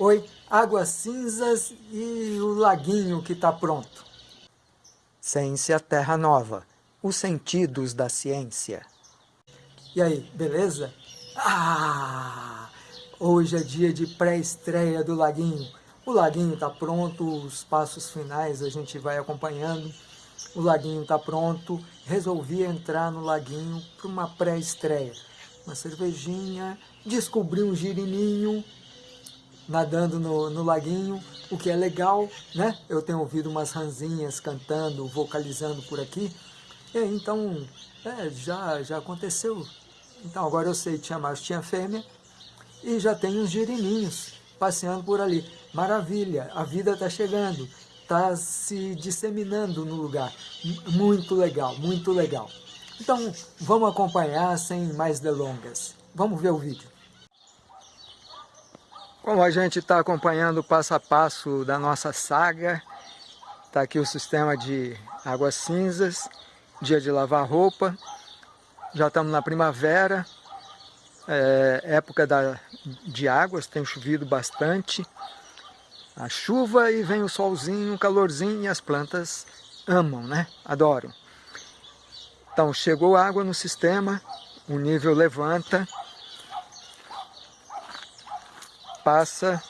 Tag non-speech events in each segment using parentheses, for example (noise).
Oi, Águas Cinzas e o laguinho que está pronto. Ciência Terra Nova, os sentidos da ciência. E aí, beleza? Ah, hoje é dia de pré-estreia do laguinho. O laguinho está pronto, os passos finais a gente vai acompanhando. O laguinho está pronto, resolvi entrar no laguinho para uma pré-estreia. Uma cervejinha, descobri um girininho, nadando no, no laguinho, o que é legal, né? Eu tenho ouvido umas ranzinhas cantando, vocalizando por aqui, e então é, já, já aconteceu. Então agora eu sei, tinha macho, tinha fêmea, e já tem uns girininhos passeando por ali. Maravilha, a vida está chegando, está se disseminando no lugar. Muito legal, muito legal. Então vamos acompanhar sem mais delongas. Vamos ver o vídeo. Como a gente está acompanhando o passo a passo da nossa saga, está aqui o sistema de águas cinzas, dia de lavar roupa, já estamos na primavera, é, época da, de águas, tem chovido bastante, a chuva e vem o solzinho, o calorzinho e as plantas amam, né? Adoram. Então chegou água no sistema, o nível levanta, passa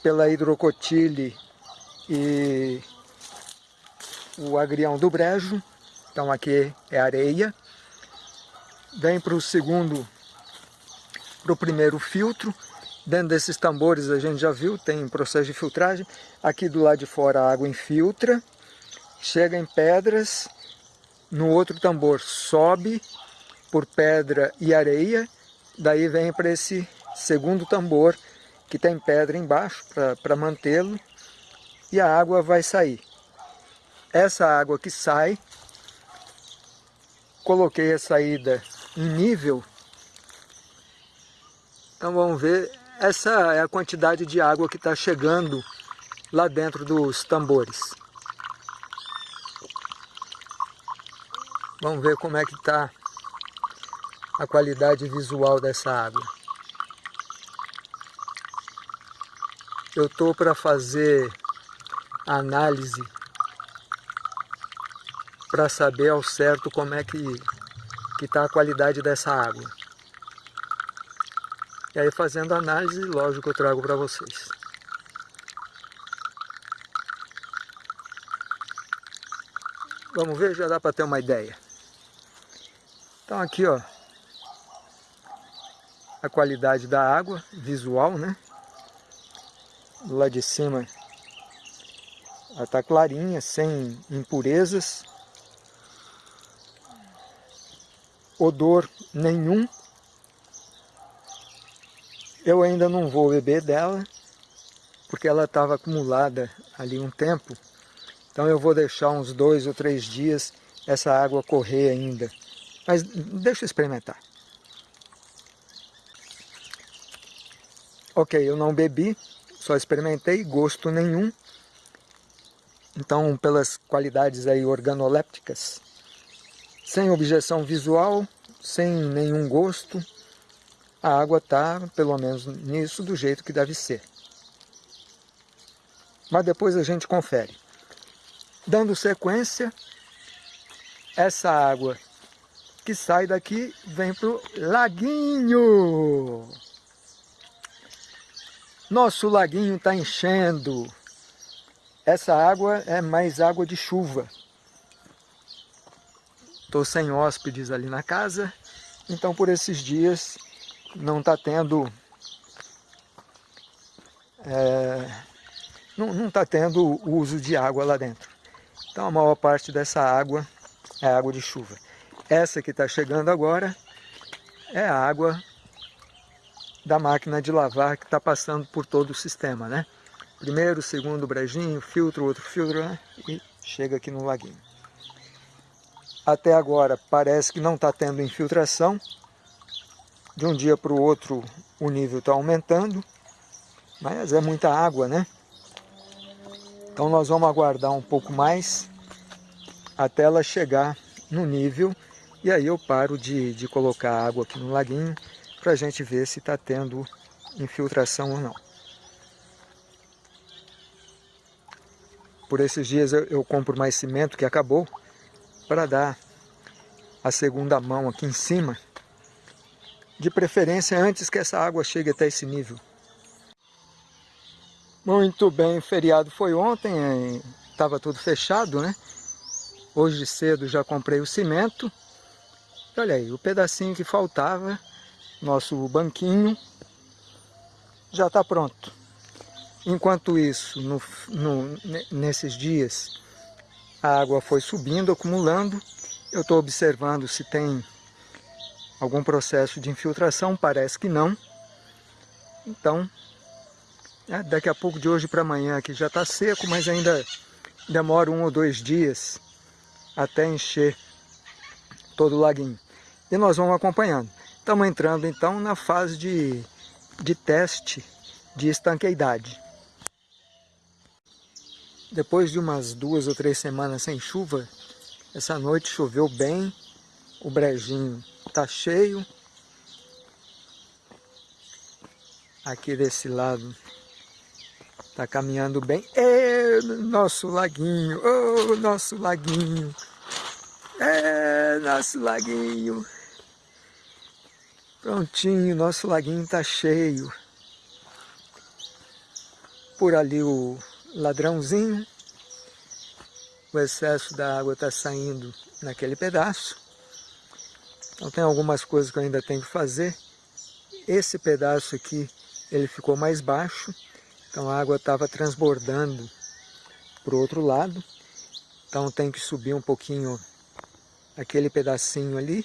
pela hidrocotile e o agrião do brejo, então aqui é areia, vem para o segundo, para o primeiro filtro, dentro desses tambores a gente já viu, tem processo de filtragem, aqui do lado de fora a água infiltra, chega em pedras, no outro tambor sobe por pedra e areia, daí vem para esse segundo tambor, que tem pedra embaixo para mantê-lo e a água vai sair. Essa água que sai, coloquei a saída em nível, então vamos ver, essa é a quantidade de água que está chegando lá dentro dos tambores. Vamos ver como é que está a qualidade visual dessa água. Eu estou para fazer análise para saber ao certo como é que está a qualidade dessa água. E aí fazendo análise, lógico, eu trago para vocês. Vamos ver, já dá para ter uma ideia. Então aqui, ó, a qualidade da água, visual, né? Lado de cima ela está clarinha, sem impurezas, odor nenhum. Eu ainda não vou beber dela, porque ela estava acumulada ali um tempo, então eu vou deixar uns dois ou três dias essa água correr ainda. Mas deixa eu experimentar. Ok, eu não bebi, só experimentei, gosto nenhum. Então, pelas qualidades aí organolépticas, sem objeção visual, sem nenhum gosto, a água está, pelo menos nisso, do jeito que deve ser. Mas depois a gente confere. Dando sequência, essa água que sai daqui vem para o laguinho. Nosso laguinho está enchendo. Essa água é mais água de chuva. Estou sem hóspedes ali na casa, então por esses dias não está tendo... É, não está tendo uso de água lá dentro. Então a maior parte dessa água é água de chuva. Essa que está chegando agora é água da máquina de lavar que está passando por todo o sistema, né? Primeiro, segundo brejinho, filtro, outro filtro, né? e chega aqui no laguinho. Até agora parece que não está tendo infiltração, de um dia para o outro o nível está aumentando, mas é muita água, né? Então nós vamos aguardar um pouco mais até ela chegar no nível e aí eu paro de, de colocar água aqui no laguinho para a gente ver se está tendo infiltração ou não. Por esses dias eu, eu compro mais cimento que acabou para dar a segunda mão aqui em cima, de preferência antes que essa água chegue até esse nível. Muito bem, o feriado foi ontem, é, estava tudo fechado, né? Hoje cedo já comprei o cimento. Olha aí, o pedacinho que faltava nosso banquinho, já está pronto. Enquanto isso, no, no, nesses dias, a água foi subindo, acumulando. Eu estou observando se tem algum processo de infiltração, parece que não. Então, é, daqui a pouco, de hoje para amanhã, aqui já está seco, mas ainda demora um ou dois dias até encher todo o laguinho. E nós vamos acompanhando. Estamos entrando então na fase de, de teste de estanqueidade. Depois de umas duas ou três semanas sem chuva, essa noite choveu bem, o brejinho está cheio. Aqui desse lado está caminhando bem. É, nosso laguinho, oh, nosso laguinho. É, nosso laguinho. Prontinho, nosso laguinho está cheio. Por ali o ladrãozinho. O excesso da água está saindo naquele pedaço. Então tem algumas coisas que eu ainda tenho que fazer. Esse pedaço aqui, ele ficou mais baixo. Então a água estava transbordando para o outro lado. Então tem que subir um pouquinho aquele pedacinho ali.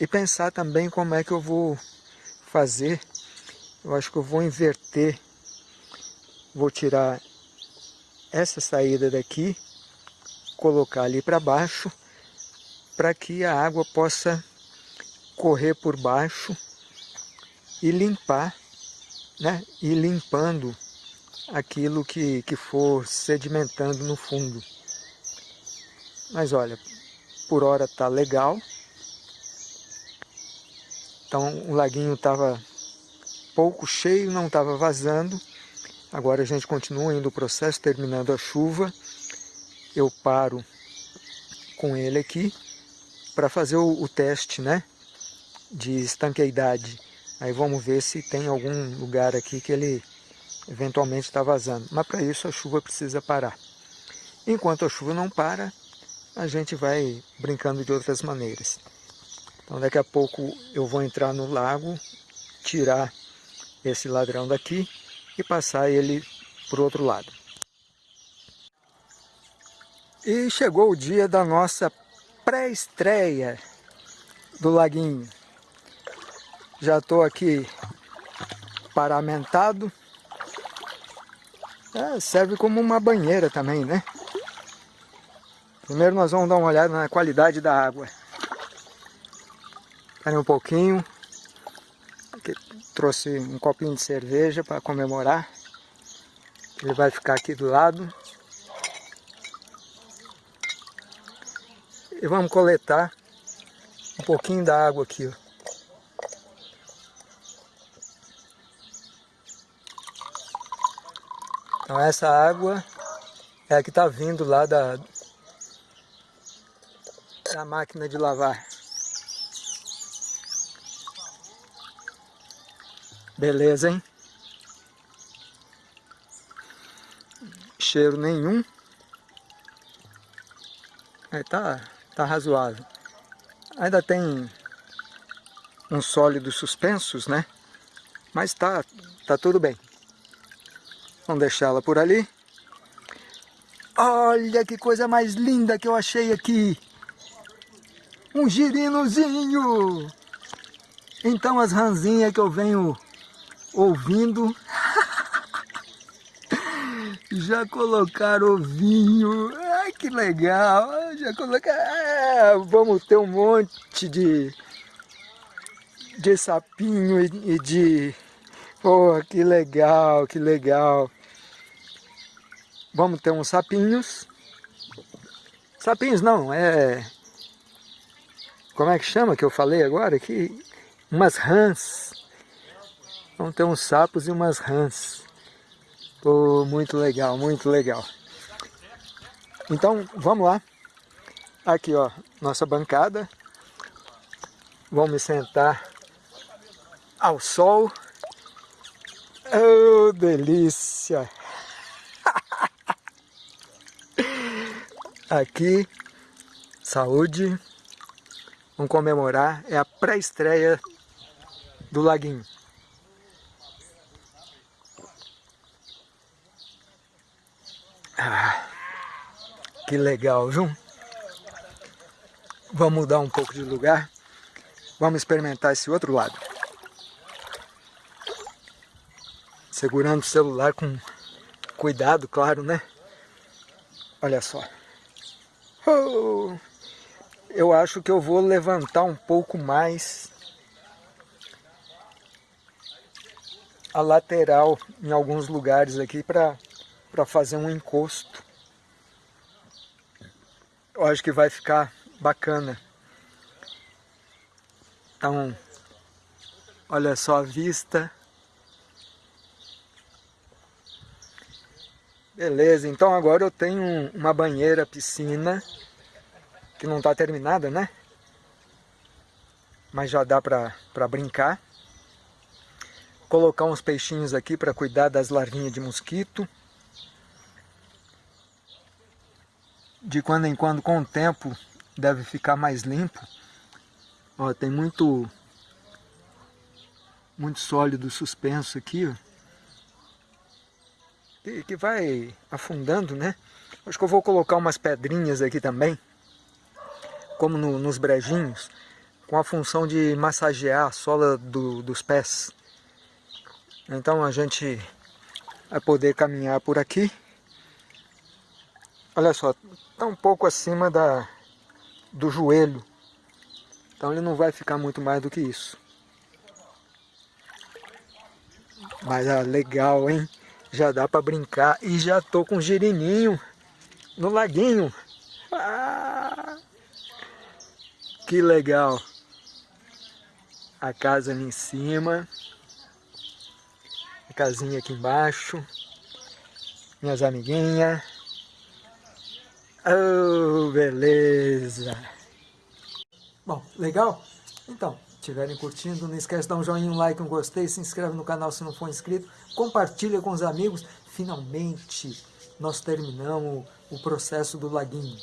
E pensar também como é que eu vou fazer. Eu acho que eu vou inverter vou tirar essa saída daqui, colocar ali para baixo, para que a água possa correr por baixo e limpar, né? e limpando aquilo que, que for sedimentando no fundo. Mas olha, por hora tá legal. Então o laguinho estava pouco cheio, não estava vazando. Agora a gente continua indo o processo, terminando a chuva. Eu paro com ele aqui para fazer o, o, teste né, de estanqueidade. Aí vamos ver se tem algum lugar aqui que ele eventualmente está vazando. Mas para isso a chuva precisa parar. Enquanto a chuva não para, a gente vai brincando de outras maneiras. Então daqui a pouco eu vou entrar no lago, tirar esse ladrão daqui e passar ele para o outro lado. E chegou o dia da nossa pré-estreia do laguinho. Já estou aqui paramentado. É, serve como uma banheira também, né? Primeiro nós vamos dar uma olhada na qualidade da água. Espera um pouquinho. Trouxe um copinho de cerveja para comemorar. Ele vai ficar aqui do lado. E vamos coletar um pouquinho da água aqui. Ó. Então essa água é a que está vindo lá da, da máquina de lavar. Beleza, hein? Cheiro nenhum. É, tá, tá razoável. Ainda tem uns sólidos suspensos, né? Mas tá, tá tudo bem. Vamos deixá-la por ali. Olha que coisa mais linda que eu achei aqui. Um girinozinho. Então as ranzinhas que eu venho ouvindo. Já colocaram ovinho. Ai, que legal. Já colocaram... Ah, vamos ter um monte de, de sapinho e, de... Pô, que legal, que legal. Vamos ter uns sapinhos. Sapinhos não, é... Como é que chama que eu falei agora? Que umas rãs. Vão ter uns sapos e umas rãs. Muito legal, muito legal. Então, vamos lá. Aqui, ó, nossa bancada. Vamos me sentar ao sol. Oh, delícia! (laughs) Aqui, saúde. Vamos comemorar. É a pré-estreia do Laguinho. Ah, que legal, viu? Vamos mudar um pouco de lugar. Vamos experimentar esse outro lado. Segurando o celular com cuidado, claro, né? Olha só. Oh, eu acho que eu vou levantar um pouco mais a lateral em alguns lugares aqui para fazer um encosto. Eu acho que vai ficar bacana. Então, olha só a vista. Beleza, então agora eu tenho uma banheira, piscina, que não está terminada, né? Mas já dá para brincar. Colocar uns peixinhos aqui para cuidar das larvinhas de mosquito. De quando em quando, com o tempo, deve ficar mais limpo. Ó, tem muito, muito sólido suspenso aqui, ó que, que vai afundando, né? Acho que eu vou colocar umas pedrinhas aqui também, como no, nos brejinhos, com a função de massagear a sola do, dos pés. Então a gente vai poder caminhar por aqui. Olha só, está um pouco acima da, do joelho. Então ele não vai ficar muito mais do que isso. Mas é legal, hein? já dá para brincar. E já tô com girininho no laguinho. Ah, que legal. A casa ali em cima. A casinha aqui embaixo. Minhas amiguinhas. Oh, beleza. Bom, legal? Então, estiverem curtindo, não esquece de dar um joinha, um like, um gostei, se inscreve no canal se não for inscrito, compartilha com os amigos. Finalmente, nós terminamos o processo do laguinho.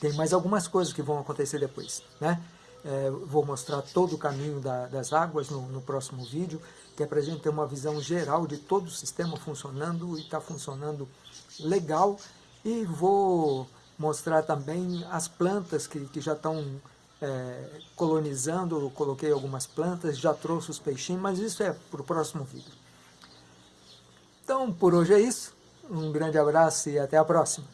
Tem mais algumas coisas que vão acontecer depois, né? É, vou mostrar todo o caminho da, das águas no, no, próximo vídeo, que é para a gente ter uma visão geral de todo o sistema funcionando e está funcionando legal. E vou mostrar também as plantas que, que já estão é, colonizando, coloquei algumas plantas, já trouxe os peixinhos, mas isso é para o próximo vídeo. Então, por hoje é isso. Um grande abraço e até a próxima.